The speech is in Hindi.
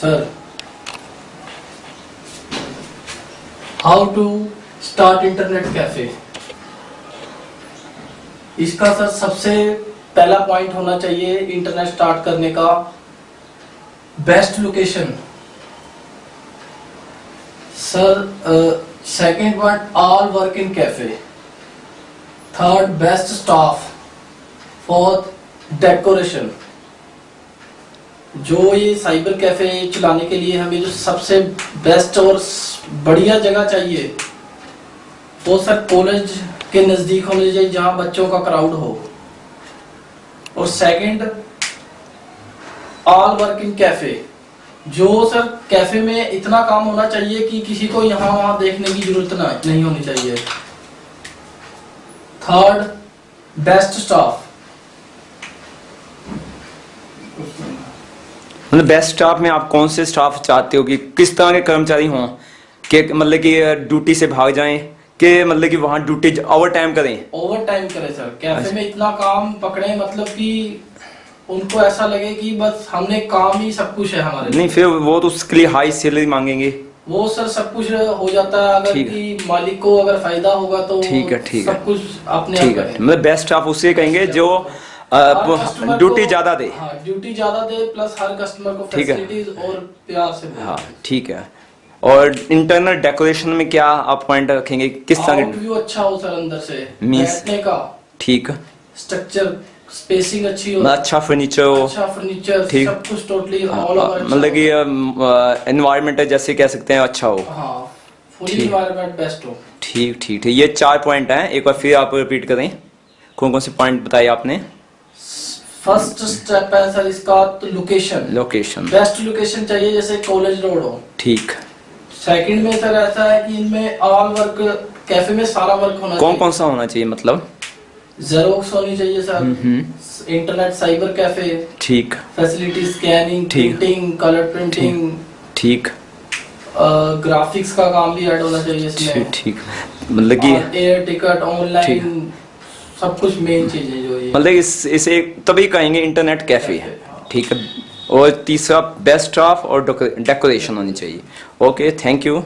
Sir how to start internet cafe इसका सर सबसे पहला पॉइंट होना चाहिए इंटरनेट स्टार्ट करने का। Best location sir second point all work in cafe third best staff fourth decoration जो ये साइबर कैफ़े चलाने के लिए हमें जो सबसे बेस्ट और बढ़िया जगह चाहिए, वो सर कॉलेज के नज़दीक होनी चाहिए जहाँ बच्चों का क्राउड हो। और second all work in cafe जो सर कैफ़े में इतना काम होना चाहिए कि किसी को यहाँ वहाँ देखने की ज़रूरत ना, नहीं होनी चाहिए। थर्ड बेस्ट स्टाफ मतलब बेस्ट स्टाफ में आप कौन से स्टाफ चाहते हो कि किस तरह के कर्मचारी हों? कि मतलब कि ड्यूटी से भाग जाएँ? कि मतलब कि वहाँ ड्यूटी ओवर टाइम करें? ओवर टाइम करे सर कैफ़े में इतना काम पकड़े मतलब कि उनको ऐसा लगे कि बस हमने काम ही सब कुछ है हमारे नहीं फिर वो तो उसके लिए हाई सैलरी मांगेंगे। वो सर सब कुछ हो जाता है अगर। कि मालिक को अगर फ़ायदा होगा तो ठीक है, ठीक है। सब कुछ अपने ठीक है। मतलब बेस्ट स्टाफ उसे कहेंगे जो कस्टमर ड्यूटी ज़्यादा दे। हाँ ड्यूटी ज़्यादा दे प्लस हर कस्टमर को ठीक है। और प्यार से हाँ ठीक है। और इंटरनल डेकोरेशन में क्या आप पॉइंट रखेंगे? किस तरह व्यू अच्छा हो सर अंदर से। Means- का। ठीक। स्ट्रक्चर स्पेसिंग अच्छी हो। अच्छा फर्नीचर हो। अच्छा फर्नीचर ठीक। सब कुछ टोटली हाँ, ऑल ओवर मतलब कि एनवायरमेंट जैसे कह सकते हैं अच्छा हो। हाँ फुली ठीक। बेस्ट हो। ठीक ठीक ठीक। ये चार पॉइंट हैं। एक बार फिर आप रिपीट करें। कौन कौन से पॉइंट बताए आपने? फ़र्स्ट स्टेप है सर इसका तो लोकेशन लोकेशन बेस्ट लोकेशन चाहिए जैसे कॉलेज रोड हो. ठीक. सेकंड में सर ऐसा है कि इनमें ऑल वर्क कैफ़े में सारा वर्क होना कौन कौन सा होना चाहिए मतलब? जेरोक्स होनी चाहिए सर. इंटरनेट साइबर कैफ़े ठीक. Facility scanning printing colour printing ठीक. ग्राफिक्स का काम भी ऐड होना चाहिए इसमें. ठीक मतलब कि एयर टिकट ऑनलाइन सब कुछ मेन चीज़ें जो ये। मतलब इस, इसे तभी कहेंगे इंटरनेट कैफ़े है। ठीक है? और तीसरा बेस्ट ऑफ़ और डेकोरेशन होनी चाहिए। Okay thank you